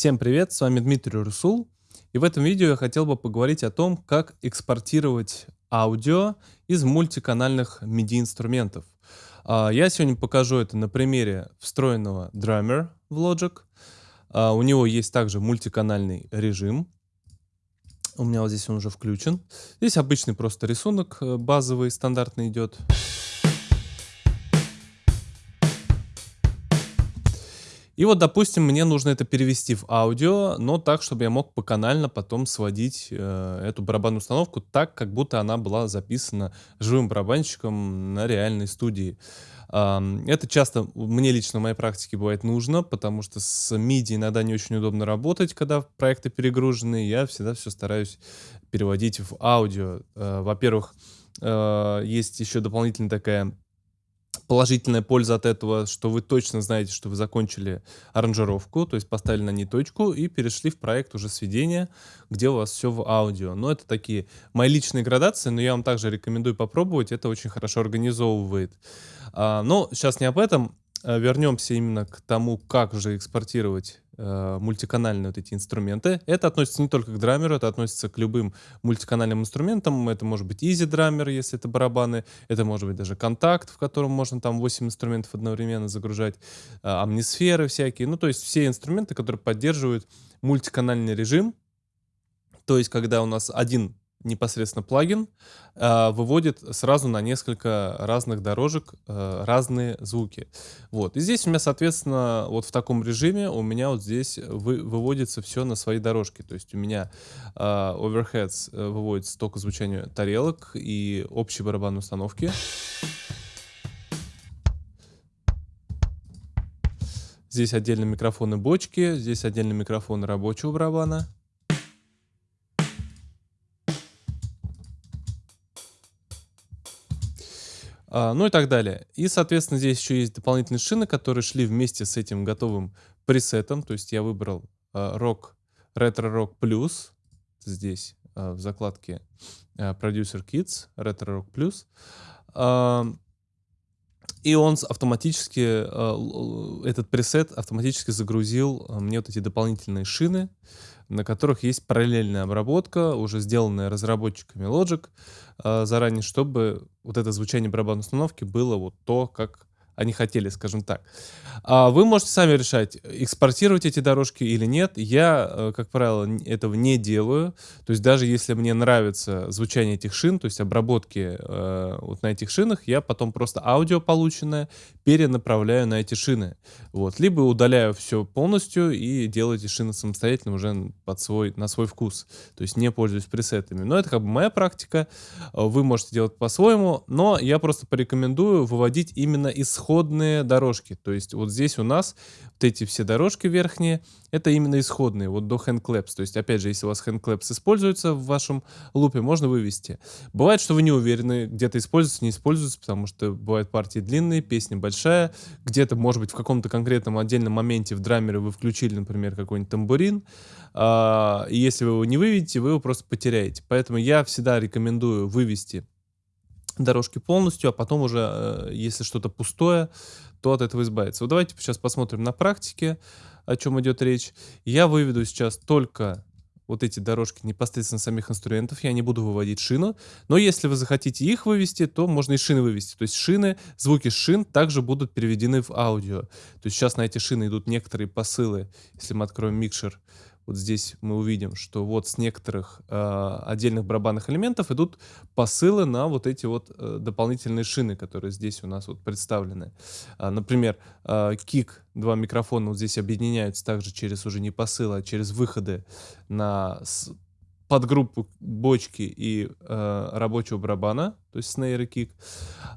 Всем привет, с вами Дмитрий Русул. И в этом видео я хотел бы поговорить о том, как экспортировать аудио из мультиканальных MIDI-инструментов. А, я сегодня покажу это на примере встроенного Drummer в Logic. А, у него есть также мультиканальный режим. У меня вот здесь он уже включен. Здесь обычный просто рисунок э, базовый, стандартный идет. И вот, допустим, мне нужно это перевести в аудио, но так, чтобы я мог поканально потом сводить э, эту барабанную установку так, как будто она была записана живым барабанщиком на реальной студии. Э, это часто мне лично в моей практике бывает нужно, потому что с MIDI иногда не очень удобно работать, когда проекты перегружены. Я всегда все стараюсь переводить в аудио. Э, Во-первых, э, есть еще дополнительная такая положительная польза от этого, что вы точно знаете, что вы закончили аранжировку, то есть поставили на ней точку и перешли в проект уже сведения, где у вас все в аудио. Но это такие мои личные градации, но я вам также рекомендую попробовать, это очень хорошо организовывает. А, но сейчас не об этом, вернемся именно к тому, как же экспортировать э, мультиканальные вот эти инструменты. Это относится не только к драмеру, это относится к любым мультиканальным инструментам. Это может быть Easy Drummer, если это барабаны. Это может быть даже контакт, в котором можно там 8 инструментов одновременно загружать. Э, амнисферы всякие. Ну, то есть все инструменты, которые поддерживают мультиканальный режим. То есть, когда у нас один непосредственно плагин э, выводит сразу на несколько разных дорожек э, разные звуки. Вот. И здесь у меня, соответственно, вот в таком режиме у меня вот здесь вы, выводится все на свои дорожки. То есть у меня э, overheads э, выводится только звучание тарелок и общей барабанной установки. Здесь отдельно микрофоны бочки, здесь отдельно микрофоны рабочего барабана. Ну и так далее. И, соответственно, здесь еще есть дополнительные шины, которые шли вместе с этим готовым пресетом. То есть я выбрал а, Rock, Retro Rock Plus здесь а, в закладке а, Producer Kits, Retro Rock Plus. А, и он автоматически, а, этот пресет автоматически загрузил а, мне вот эти дополнительные шины, на которых есть параллельная обработка, уже сделанная разработчиками Logic э, заранее, чтобы вот это звучание барабанной установки было вот то, как они хотели, скажем так. А вы можете сами решать, экспортировать эти дорожки или нет. Я, э, как правило, этого не делаю. То есть даже если мне нравится звучание этих шин, то есть обработки э, вот на этих шинах, я потом просто аудио полученное перенаправляю на эти шины. Вот. Либо удаляю все полностью и делаю эти шины самостоятельно уже под свой, на свой вкус. То есть не пользуюсь пресетами. Но это как бы моя практика. Вы можете делать по-своему. Но я просто порекомендую выводить именно исход исходные дорожки. То есть вот здесь у нас вот эти все дорожки верхние, это именно исходные, вот до handclaps. То есть, опять же, если у вас handclaps используется в вашем лупе, можно вывести. Бывает, что вы не уверены, где-то используется, не используется, потому что бывают партии длинные, песня большая, где-то, может быть, в каком-то конкретном отдельном моменте в драмере вы включили, например, какой-нибудь тамбурин, а, и если вы его не выведете, вы его просто потеряете. Поэтому я всегда рекомендую вывести дорожки полностью, а потом уже, э, если что-то пустое, то от этого избавиться. Вот давайте сейчас посмотрим на практике, о чем идет речь. Я выведу сейчас только вот эти дорожки непосредственно самих инструментов, я не буду выводить шину, но если вы захотите их вывести, то можно и шины вывести. То есть шины, звуки шин также будут переведены в аудио. То есть сейчас на эти шины идут некоторые посылы, если мы откроем микшер, вот здесь мы увидим, что вот с некоторых э, отдельных барабанных элементов идут посылы на вот эти вот э, дополнительные шины, которые здесь у нас вот представлены. А, например, э, кик, два микрофона вот здесь объединяются также через уже не посылы, а через выходы на подгруппу бочки и э, рабочего барабана, то есть снейр и кик.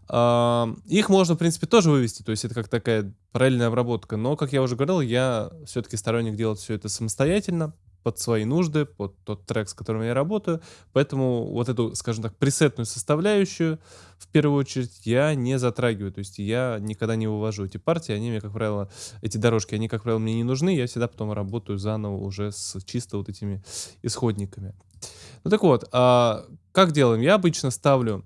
Э, их можно, в принципе, тоже вывести, то есть это как такая параллельная обработка. Но, как я уже говорил, я все-таки сторонник делать все это самостоятельно под свои нужды, под тот трек, с которым я работаю. Поэтому вот эту, скажем так, пресетную составляющую в первую очередь я не затрагиваю. То есть я никогда не вывожу эти партии. Они мне, как правило, эти дорожки, они, как правило, мне не нужны. Я всегда потом работаю заново уже с чисто вот этими исходниками. Ну так вот, а как делаем? Я обычно ставлю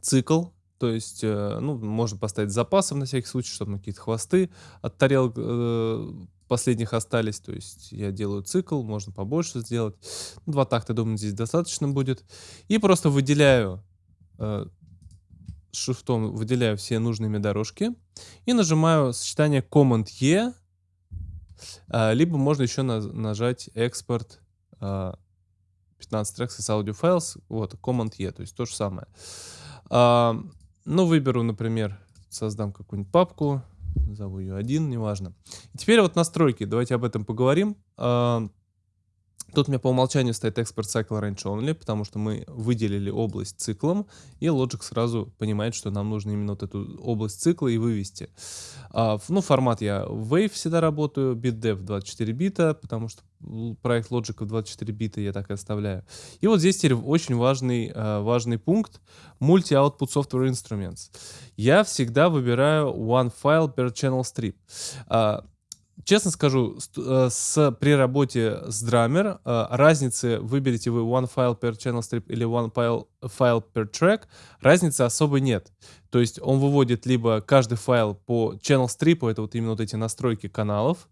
цикл то есть, э, ну, можно поставить запасом на всякий случай, чтобы какие-то хвосты от тарелок э, последних остались, то есть я делаю цикл, можно побольше сделать. Два такта, думаю, здесь достаточно будет. И просто выделяю э, шифтом, выделяю все нужные мне дорожки и нажимаю сочетание Command-E, э, либо можно еще на, нажать экспорт э, 15 трекс из files, вот, Command-E, то есть то же самое. Э, ну, выберу, например, создам какую-нибудь папку, назову ее один, неважно. И теперь вот настройки, давайте об этом поговорим. А, тут у меня по умолчанию стоит Export Cycle Range Only, потому что мы выделили область циклом, и Logic сразу понимает, что нам нужно именно вот эту область цикла и вывести. А, ну, формат я Wave всегда работаю, BitDev 24 бита, потому что проект Logic в 24 бита я так и оставляю. И вот здесь теперь очень важный, э, важный пункт Multi-Output Software Instruments. Я всегда выбираю One File per Channel Strip. Честно скажу, э, с, при работе с Drummer э, разницы, выберете вы One File per Channel Strip или One File, file per Track, разницы особой нет. То есть он выводит либо каждый файл по channel strip, это вот именно вот эти настройки каналов,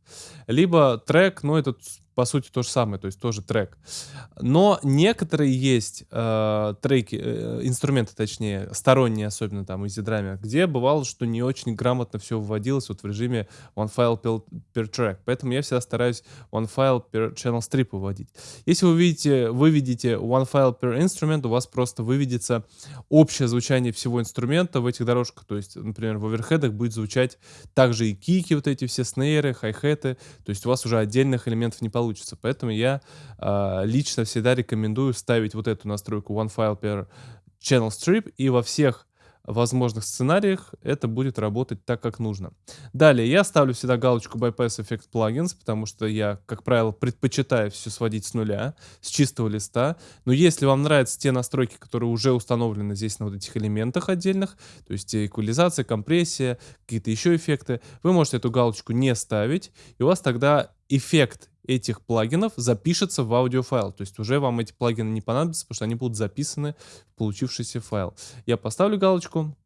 либо трек, ну это по сути то же самое, то есть тоже трек. Но некоторые есть э, треки, э, инструменты, точнее, сторонние, особенно там из Easydrama, где бывало, что не очень грамотно все вводилось вот в режиме one file per, per track. Поэтому я всегда стараюсь one file per channel strip выводить. Если вы видите, выведите one file per instrument, у вас просто выведется общее звучание всего инструмента в этих дорожках. То есть, например, в оверхедах будет звучать также и кики, вот эти все снейры, хай-хеты. То есть у вас уже отдельных элементов не получится. Поэтому я э, лично всегда рекомендую ставить вот эту настройку One File per Channel Strip и во всех возможных сценариях это будет работать так, как нужно. Далее, я ставлю всегда галочку Bypass Effect Plugins, потому что я, как правило, предпочитаю все сводить с нуля, с чистого листа. Но если вам нравятся те настройки, которые уже установлены здесь на вот этих элементах отдельных, то есть эквализация, компрессия, какие-то еще эффекты, вы можете эту галочку не ставить, и у вас тогда эффект этих плагинов запишется в аудиофайл. То есть уже вам эти плагины не понадобятся, потому что они будут записаны в получившийся файл. Я поставлю галочку,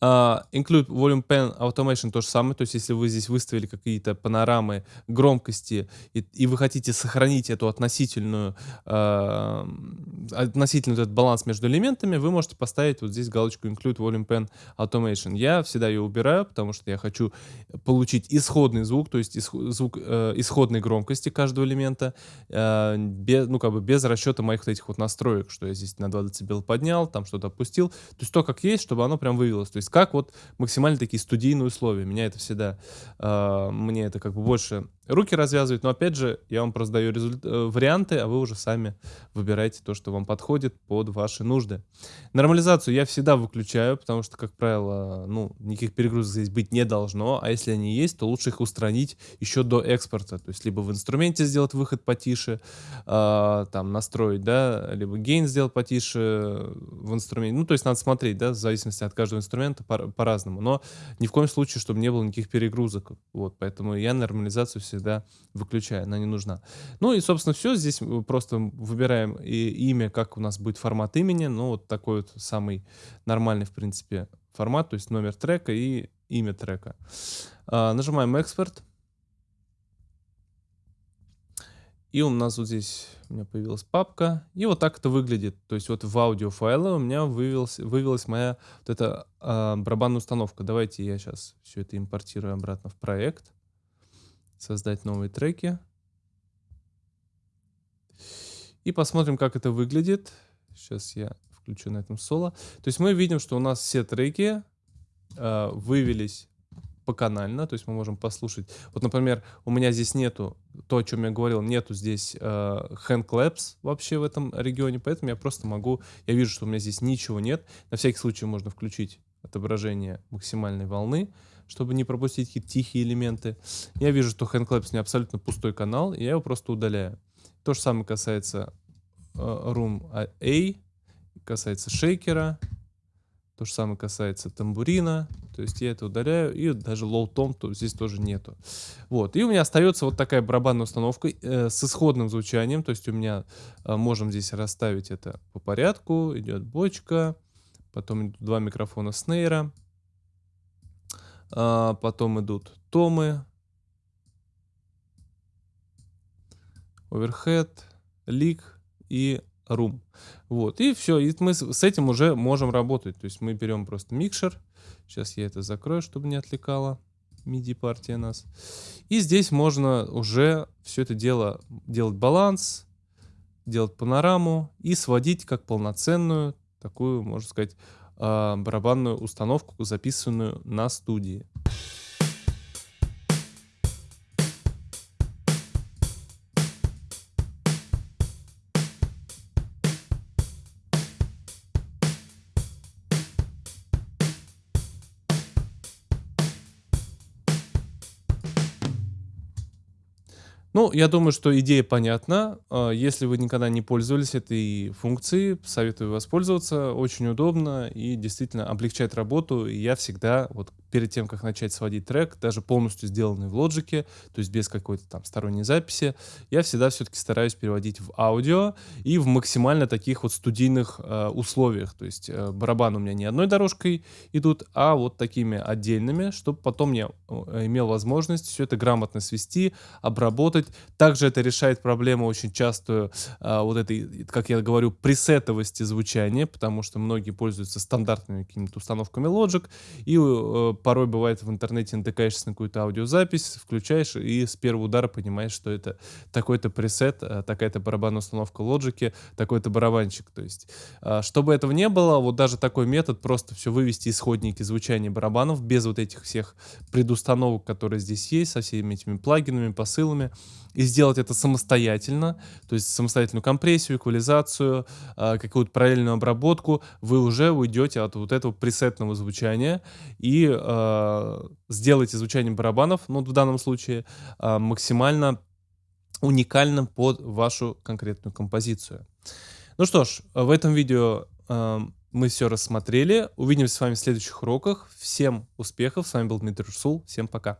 Uh, include Volume Pen Automation то же самое, то есть если вы здесь выставили какие-то панорамы громкости и, и вы хотите сохранить эту относительную, uh, относительный этот баланс между элементами, вы можете поставить вот здесь галочку Include Volume Pen Automation. Я всегда ее убираю, потому что я хочу получить исходный звук, то есть исход, звук uh, исходной громкости каждого элемента, uh, без, ну как бы без расчета моих вот этих вот настроек, что я здесь на 2 дБ поднял, там что-то опустил, то есть то, как есть, чтобы оно прям вывелось. То есть есть как вот максимально такие студийные условия. Меня это всегда, э, мне это как бы больше руки развязывает. Но опять же, я вам просто даю результ... Э, варианты, а вы уже сами выбираете то, что вам подходит под ваши нужды. Нормализацию я всегда выключаю, потому что, как правило, ну, никаких перегрузок здесь быть не должно. А если они есть, то лучше их устранить еще до экспорта. То есть либо в инструменте сделать выход потише, э, там настроить, да, либо гейн сделать потише в инструменте. Ну, то есть надо смотреть, да, в зависимости от каждого инструмента по-разному. По Но ни в коем случае, чтобы не было никаких перегрузок. Вот, поэтому я нормализацию всегда всегда выключаю, она не нужна. Ну и, собственно, все. Здесь просто выбираем и имя, как у нас будет формат имени. Ну, вот такой вот самый нормальный, в принципе, формат, то есть номер трека и имя трека. А, нажимаем экспорт. И у нас вот здесь у меня появилась папка. И вот так это выглядит. То есть вот в аудиофайле у меня вывелась, вывелась моя вот эта э, барабанная установка. Давайте я сейчас все это импортирую обратно в проект создать новые треки. И посмотрим, как это выглядит. Сейчас я включу на этом соло. То есть мы видим, что у нас все треки э, вывелись поканально, то есть мы можем послушать. Вот, например, у меня здесь нету, то, о чем я говорил, нету здесь э, hand claps вообще в этом регионе, поэтому я просто могу, я вижу, что у меня здесь ничего нет. На всякий случай можно включить отображение максимальной волны чтобы не пропустить какие-то тихие элементы. Я вижу, что HandClaps не абсолютно пустой канал, и я его просто удаляю. То же самое касается э, Room A, касается шейкера, то же самое касается тамбурина, то есть я это удаляю, и даже low tom то здесь тоже нету. Вот, и у меня остается вот такая барабанная установка э, с исходным звучанием, то есть у меня э, можем здесь расставить это по порядку, идет бочка, потом два микрофона снейра, а, потом идут томы, overhead, leak и room. Вот, и все, и мы с этим уже можем работать. То есть мы берем просто микшер. Сейчас я это закрою, чтобы не отвлекало MIDI партия нас. И здесь можно уже все это дело делать баланс, делать панораму и сводить как полноценную такую, можно сказать, барабанную установку, записанную на студии. Ну, я думаю, что идея понятна. А, если вы никогда не пользовались этой функцией, советую воспользоваться. Очень удобно и действительно облегчает работу. И я всегда, вот перед тем, как начать сводить трек, даже полностью сделанный в Logic, то есть без какой-то там сторонней записи, я всегда все-таки стараюсь переводить в аудио и в максимально таких вот студийных э, условиях. То есть э, барабаны у меня не одной дорожкой идут, а вот такими отдельными, чтобы потом я имел возможность все это грамотно свести, обработать. Также это решает проблему очень частую э, вот этой, как я говорю, пресетовости звучания, потому что многие пользуются стандартными какими-то установками Logic и э, порой бывает в интернете натыкаешься на какую-то аудиозапись, включаешь и с первого удара понимаешь, что это такой-то пресет, э, такая-то барабанная установка лоджики, такой-то барабанчик. То есть, а, чтобы этого не было, вот даже такой метод, просто все вывести исходники звучания барабанов без вот этих всех предустановок, которые здесь есть, со всеми этими плагинами, посылами, и сделать это самостоятельно, то есть самостоятельную компрессию, эквализацию, а, какую-то параллельную обработку, вы уже уйдете от вот этого пресетного звучания и э, сделаете звучание барабанов, ну в данном случае, э, максимально уникальным под вашу конкретную композицию. Ну что ж, в этом видео мы все рассмотрели. Увидимся с вами в следующих уроках. Всем успехов. С вами был Дмитрий Русул. Всем пока.